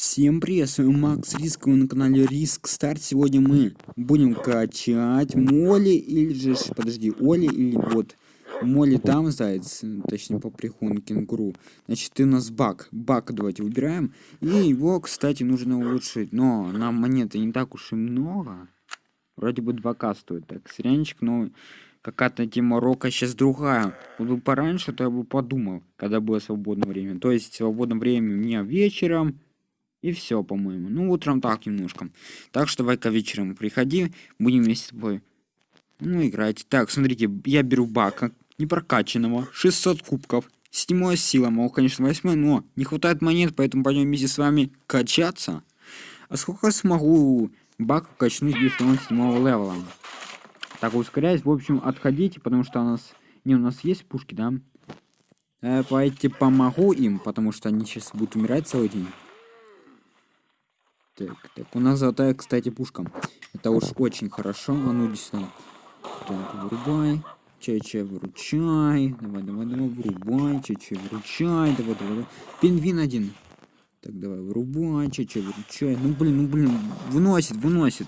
Всем привет, с вами Макс Риск, вы на канале Риск Старт. Сегодня мы будем качать Моли или же, подожди, Оли или вот. Моли там заяц, точнее по прихону кенгуру. Значит, ты у нас баг. Баг давайте выбираем. И его, кстати, нужно улучшить. Но нам монеты не так уж и много. Вроде бы 2к стоит. Так, сиренчик, но какая-то тема рока сейчас другая. Вот бы пораньше, то я бы подумал, когда было свободное время. То есть свободное время у меня вечером и все, по-моему. Ну, утром так немножко. Так что давай-ка вечером приходи, будем вместе с тобой, ну, играть. Так, смотрите, я беру бака, непрокачанного, 600 кубков. Седьмая сила, мол, конечно, восьмая, но не хватает монет, поэтому пойдем вместе с вами качаться. А сколько смогу бака качнуть, если он седьмого левела? Так, ускоряюсь, в общем, отходите, потому что у нас... Не, у нас есть пушки, да? Э, давайте помогу им, потому что они сейчас будут умирать целый день. Так, так, у нас золотая, кстати, пушка. Это уж очень хорошо. А ну, иди сюда. Так, вырубай. Чай-чай, выручай. Давай, давай, давай, вырубай. Чай-чай, выручай. Давай, давай, давай. Пингвин один. Так, давай, вырубай. Чай-чай, выручай. Ну, блин, ну, блин. Выносит, выносит.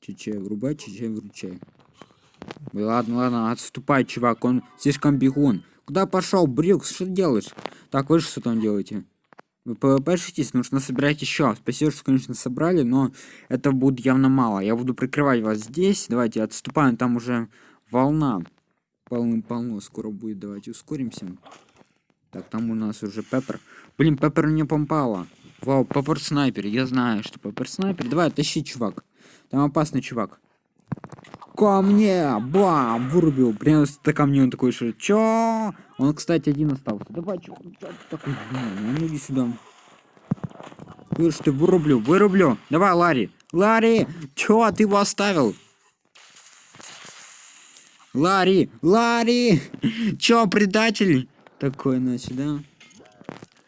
Чай-чай, вырубай, чай-чай, выручай. Ладно, ладно, отступай, чувак. Он слишком бегун. Куда пошел, Брюкс? Что делаешь? Так, вы что там делаете? Вы ппшитесь, нужно собирать еще. Спасибо, что, конечно, собрали, но это будет явно мало. Я буду прикрывать вас здесь. Давайте отступаем, там уже волна. Полным-полно скоро будет. Давайте ускоримся. Так, там у нас уже Пеппер. Блин, Пеппер мне помпала. Вау, Пеппер снайпер. Я знаю, что Пеппер снайпер. Давай, тащи, чувак. Там опасный чувак. Ко мне! Бам! Вырубил. Прям ко камни он такой, что чё? Он, кстати, один остался. Давай, чё, такой? Ну, иди сюда. Слышь, ты вырублю, вырублю. Давай, Ларри. Ларри! Чё, ты его оставил? Ларри! Ларри! Чё, предатель? Такой, значит, да?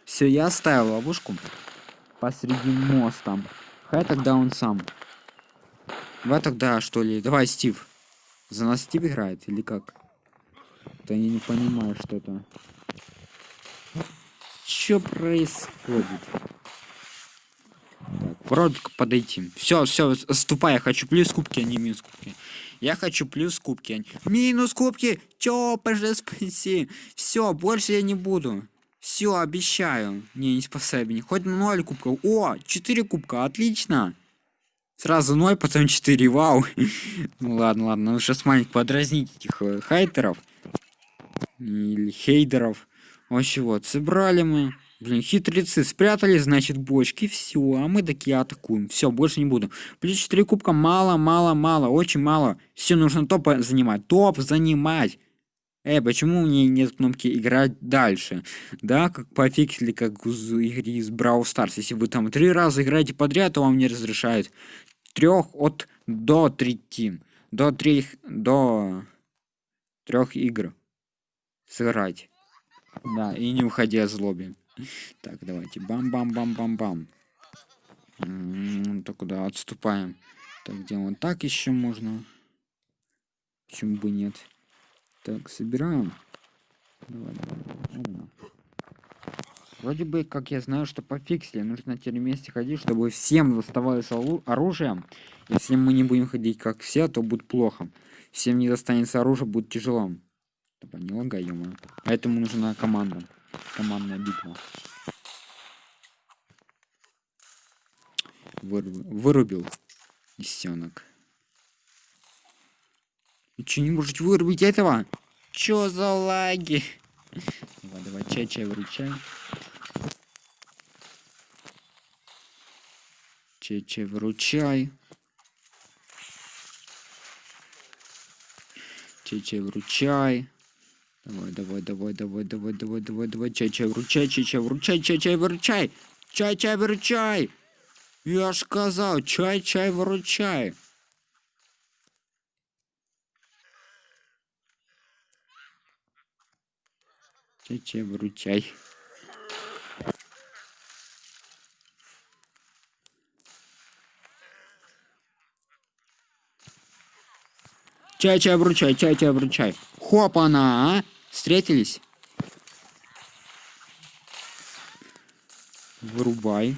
Все, я оставил ловушку посреди моста. Хай тогда он сам. Давай тогда, что ли? Давай, Стив. За нас Стив играет или как? Да я не понимаю что-то. Что происходит? Так, вроде подойти. Все, все, ступай, я хочу плюс кубки, а не минус кубки. Я хочу плюс кубки, а не... Минус кубки! Чё, пожалуйста, спаси. Все, больше я не буду. Все, обещаю. Не, не спасай меня. Хоть на 0 кубков. О, 4 кубка, отлично. Сразу 0, потом 4, вау. ну ладно, ладно, ну сейчас маленько подразнить этих э, хайтеров. Или хейдеров. Вообще вот, собрали мы. Блин, хитрецы спрятали, значит, бочки, все, а мы такие атакуем. Все, больше не буду. Плюс 4 кубка мало, мало, мало, очень мало. Все, нужно топ занимать. Топ занимать. Эй, почему у меня нет кнопки играть дальше? Да, как пофиксили, как в игре из Brawl Stars. Если вы там три раза играете подряд, то вам не разрешают трех от до трети до трех до трех игр сыграть. Да и не уходя с лобби так давайте. Бам бам бам бам бам так куда отступаем? Так вот так еще можно. Почему бы нет так собираем давай, давай. Вроде бы, как я знаю, что пофиксили, нужно теперь вместе ходить, чтобы всем доставалось оружие. Если мы не будем ходить как все, то будет плохо. Всем не достанется оружие, будет тяжело. Типа не лагай, Поэтому нужна команда. Командная битва. Вырубил, вырубил лисенок. Че не можете вырубить этого? Чё за лаги? Давай, давай, чай, чай, выручай. Чече, вручай. Чече, вручай. Давай, давай, давай, давай, давай, давай, давай, давай. Чай-чай, вручай, чай-чай, вручай, чай-чай, вручай. Чай-чай, вручай. Я ж сказал, чай-чай, вручай. Чай-чай, вручай. Чай, чай, вручай, чай, чай, вручай. Хопана, а? Встретились? Вырубай.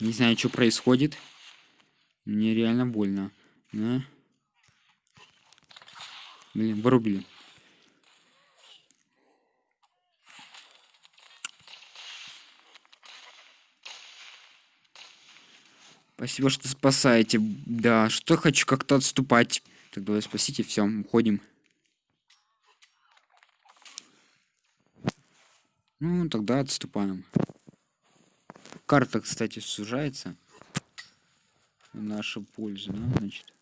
Не знаю, что происходит. Мне реально больно. Да? Блин, вырубили. Спасибо, что спасаете. Да, что хочу как-то отступать. Так, давай спасите, все, уходим. Ну, тогда отступаем. Карта, кстати, сужается. В нашу пользу, да, значит.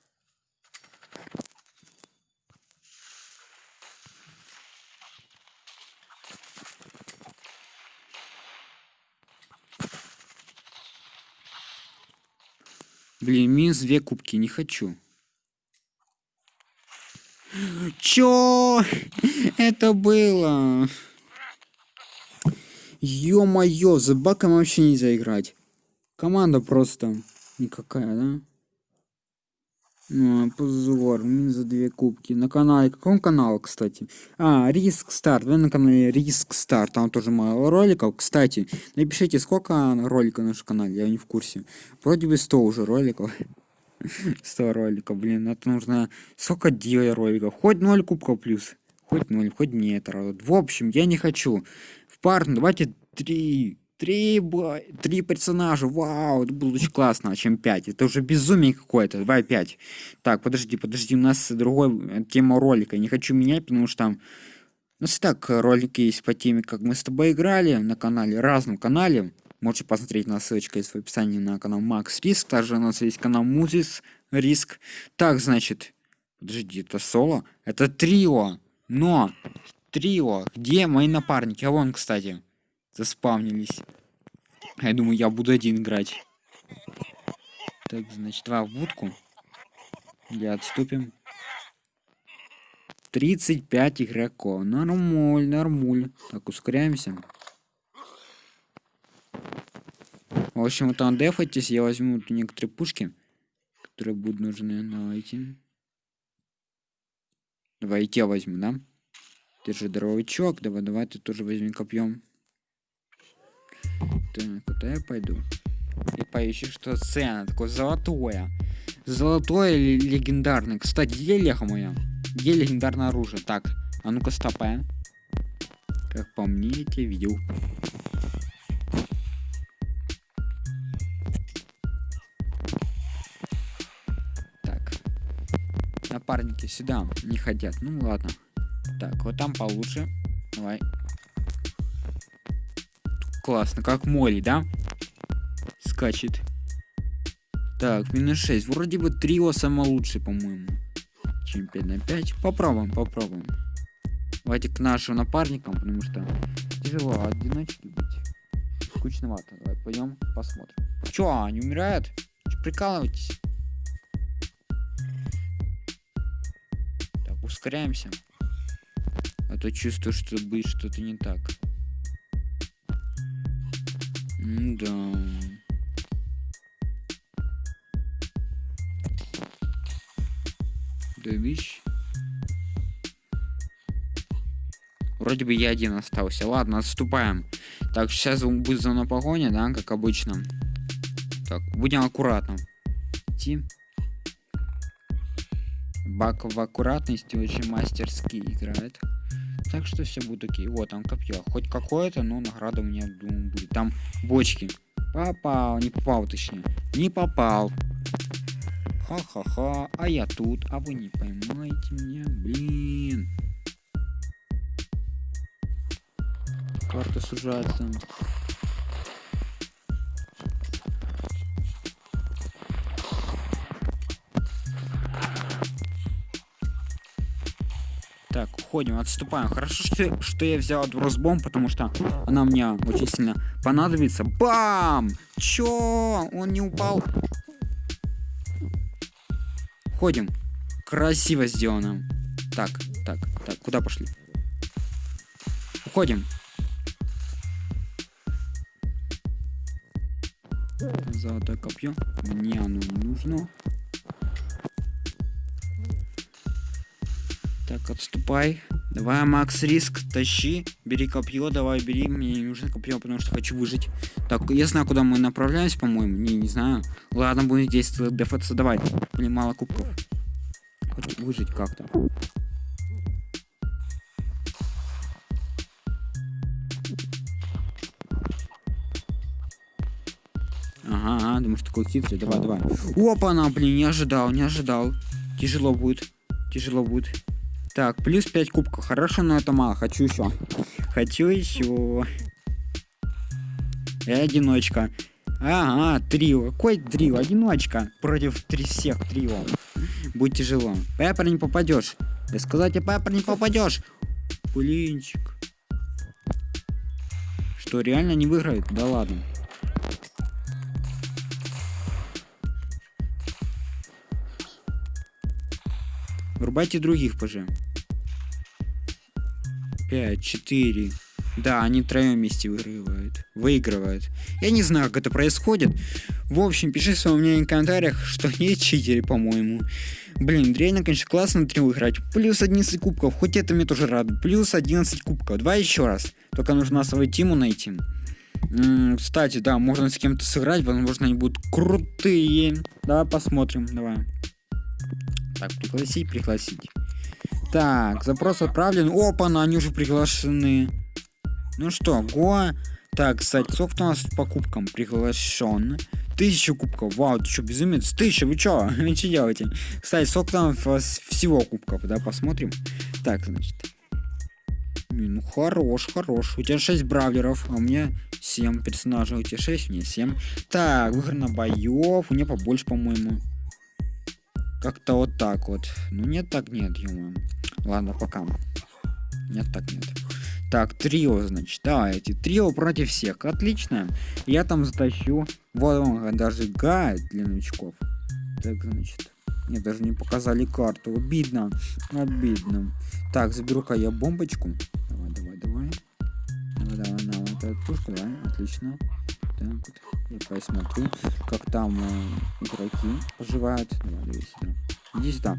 Блин, минус две кубки, не хочу. Чё? Это было? Ё-моё, за баком вообще нельзя играть. Команда просто никакая, да? Ну, позор, минус за две кубки. На канале, каком канал, кстати? А, Риск Старт, вы на канале Риск Старт, там тоже мало роликов. Кстати, напишите, сколько роликов на нашем канале, я не в курсе. Вроде бы 100 уже роликов. 100 роликов, блин, это нужно... Сколько делать роликов? Хоть 0 кубков плюс. Хоть 0, хоть нет. В общем, я не хочу пар, давайте три. Три, три персонажа, вау, это было очень классно, а чем пять. Это уже безумие какое-то, давай пять. Так, подожди, подожди, у нас другой э, тема ролика, не хочу менять, потому что там... У нас и так ролики есть по теме, как мы с тобой играли на канале, разном канале. Можете посмотреть на ссылочка есть в описании на канал Макс Риск. Также у нас есть канал Музис Риск. Так, значит, подожди, это соло? Это трио. Но Трио. Где мои напарники? А вон, кстати, заспавнились. Я думаю, я буду один играть. Так, значит, два в будку. Или отступим. 35 игроков. Нормуль, нормуль. Так, ускоряемся. В общем, вот там дефайтесь, я возьму некоторые пушки, которые будут нужны. Давайте. Давайте я возьму, да? Держи дровичок. Давай, давай, ты тоже возьми копьем. Так, куда я пойду? И поищи, что цена. Такое золотое. Золотое или легендарное. Кстати, где леха моя? Где легендарное оружие? Так, а ну-ка стопаем. Как по мне, я тебя видел. Так. Напарники сюда не хотят. Ну ладно. Так, вот там получше. Давай. Классно, как Молли, да? Скачет. Так, минус 6. Вроде бы трио самое лучшее, по-моему. Чем 5 на 5. Попробуем, попробуем. Давайте к нашим напарникам, потому что тяжело одиночки быть. Скучновато. Давай пойдем посмотрим. Чё, они умирают? Чё, прикалываетесь? Так, ускоряемся. А то чувствую, что будет что-то не так. Да. Видишь? Вроде бы я один остался. Ладно, отступаем. Так, сейчас будет за мной погоня, да, как обычно. Так, будем аккуратно. Идти. Бак в аккуратности очень мастерски играет. Так что все будет окей. Вот там копье. Хоть какое-то, но награда у меня, думаю, будет. Там бочки. Попал, не попал, точнее. Не попал. Ха-ха-ха. А я тут. А вы не поймаете меня. Блин. Карта сужается. Уходим, отступаем. Хорошо, что, что я взял бросбомб, потому что она мне очень сильно понадобится. Бам! Чё? Он не упал? Ходим. Красиво сделано. Так, так, так, куда пошли? Уходим. Золотое копье. Мне оно не нужно. Так, отступай. Давай, Макс, риск, тащи. Бери копье, давай, бери. Мне не нужно копье, потому что хочу выжить. Так, я знаю, куда мы направляемся, по-моему. Не, не знаю. Ладно, будем здесь дефаться. Давай. Блин, мало кубков. Хочу выжить как-то. Ага, ага, думаешь, такой хитрый. Давай, давай. Опа, она, блин, не ожидал, не ожидал. Тяжело будет. Тяжело будет. Так, плюс 5 кубков. Хорошо, но это мало. Хочу еще. Хочу еще. И одиночка. Ага, трио. Какой трио? Одиночка. Против три всех трио. Будет тяжело. Пеппер не попадешь. Я сказал тебе, Пеппер не попадешь. Блинчик. Что, реально не выиграет? Да ладно. Врубайте других, пожалуйста. 5, 4. Да, они втроем вместе выигрывают. Выигрывают. Я не знаю, как это происходит. В общем, пиши свое мнение в комментариях, что они читеры, по-моему. Блин, реально, конечно, классно 3 выиграть. Плюс 11 кубков, хоть это мне тоже рад. Плюс 11 кубков. Давай еще раз. Только нужно свою тиму найти. М -м, кстати, да, можно с кем-то сыграть, возможно, они будут крутые. Давай посмотрим, давай. Так, пригласить, пригласить. Так, запрос отправлен. Опа, на они уже приглашены. Ну что, го. Так, кстати, сколько у нас по кубкам приглашен? Тысяча кубков. Вау, ты что, безумец? Тысяча, вы что? Вы что делаете? Кстати, сколько там всего кубков, да, посмотрим. Так, значит. Ну, хорош, хорош. У тебя 6 бравлеров, а у меня 7 персонажей. У тебя 6, у меня 7. Так, выиграно боев. У меня побольше, по-моему. Как-то вот так вот. Ну нет, так нет, ё Ладно, пока. Нет, так нет. Так, трио, значит, давайте. Трио против всех. Отлично. Я там затащу. Вот он, даже гайд для новичков. Так, значит. Мне даже не показали карту. Обидно. Обидно. Так, заберу-ка я бомбочку. Давай, давай, давай. Давай, давай, на вот эту пушку, да? Отлично. Вот. Я посмотрю, как там э, игроки поживают. Иди сюда.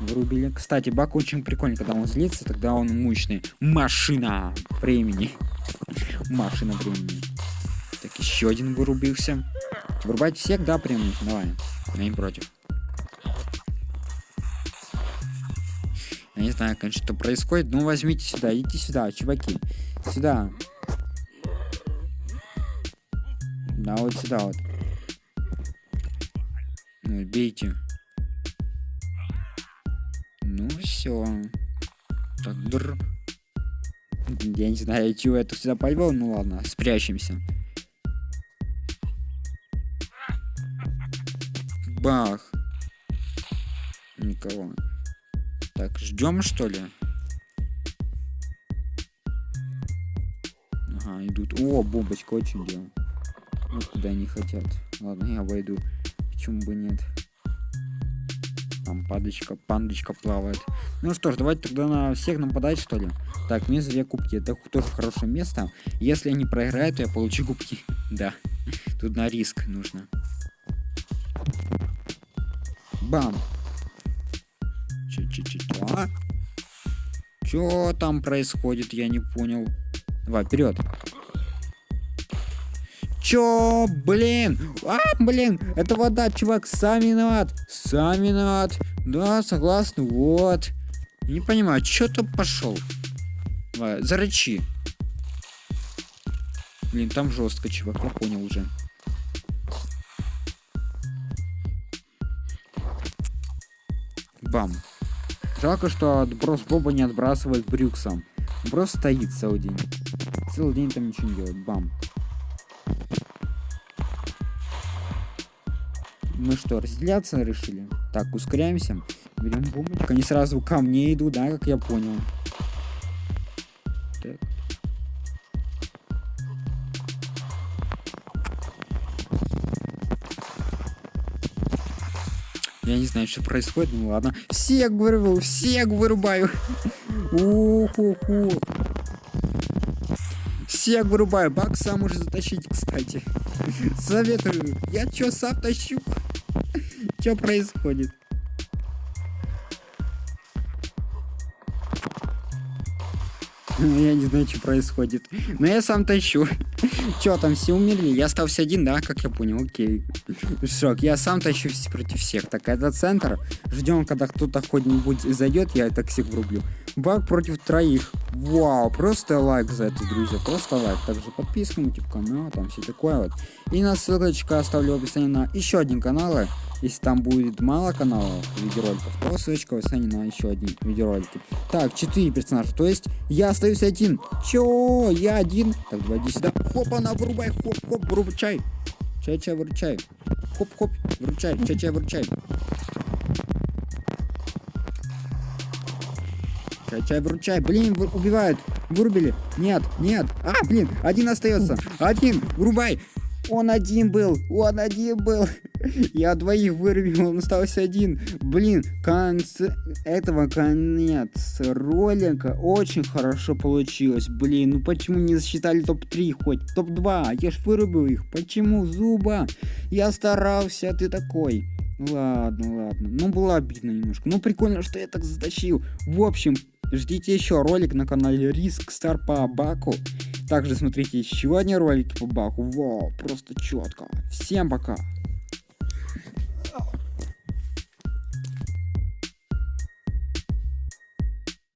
Вырубили. Кстати, бак очень прикольный, когда он злится, тогда он мощный. Машина времени. Машина времени. Так, еще один вырубился. Вырубать всех, да, прям? Давай. Я не против. Я не знаю, конечно, что происходит. Ну, возьмите сюда, идите сюда, чуваки. Сюда. Да, вот сюда вот. Ну, бейте. Ну, все. Так, др. Я не знаю, чего я тут сюда повел. Ну ладно, спрячемся. Бах. Никого. Так, ждем что ли? Ага, идут. О, бомбочка очень дело. Вот куда они хотят. Ладно, я войду. Почему бы нет? Там падочка, пандочка плавает. Ну что ж, давайте тогда на всех нападать, что ли. Так, минус две кубки. Это тоже хорошее место. Если они проиграют, то я получу кубки. да. Тут на риск нужно. Бам. Че-че-че-че. Что там происходит, я не понял. Давай, вперед. Чё, блин? А, блин, это вода, чувак, сам виноват. Сам виноват. Да, согласен, вот. Не понимаю, чё ты пошел? Зарычи. Блин, там жестко, чувак, я понял уже. Бам. Жалко, что отброс Боба не отбрасывает Брюксом. Брос стоит целый день. Целый день там ничего не делает. Бам. Мы что, разделяться решили? Так, ускоряемся. Берем бомбочку. Они сразу ко мне идут, да, как я понял. Так. Я не знаю, что происходит, ну ладно. Всех вырубаю, всех вырубаю. Уху-ху. Всех вырубаю. Бак сам уже затащить, кстати. Советую. Я чё, сам тащу? Что происходит? Я не знаю, что происходит. Но я сам тащу. Че, там все умерли? Я остался один, да, как я понял, окей. Шок, я сам тащу против всех. Так, это центр. Ждем, когда кто-то хоть-нибудь зайдет, я так всех врублю. Баг против троих. Вау, просто лайк за это, друзья, просто лайк. Также подписка на YouTube канал, там все такое вот. И на ссылочка оставлю в описании на еще один канал. Если там будет мало каналов видеороликов, то ссылочка в описании на еще один видеоролик. Так, 4 персонажа, то есть я остаюсь один. Чё? Я один? Так, давай иди сюда. Хоп, она вырубай, хоп, хоп, вырубай. Чай-чай, выручай. Хоп-хоп, выручай, чай-чай, выручай. Чай-чай, выручай. Блин, вы, убивают. Вырубили. Нет, нет. А, блин, один остается. Один, вырубай. Он один был, он один был. Я двоих вырубил, он остался один. Блин, конце этого конец ролика очень хорошо получилось. Блин, ну почему не засчитали топ-3 хоть? Топ-2, я ж вырубил их. Почему, Зуба? Я старался, ты такой. Ладно, ладно. Ну, было обидно немножко. Ну, прикольно, что я так затащил. В общем, ждите еще ролик на канале Риск Стар по Баку. Также смотрите еще одни ролики по Баку. Вау, просто четко. Всем пока.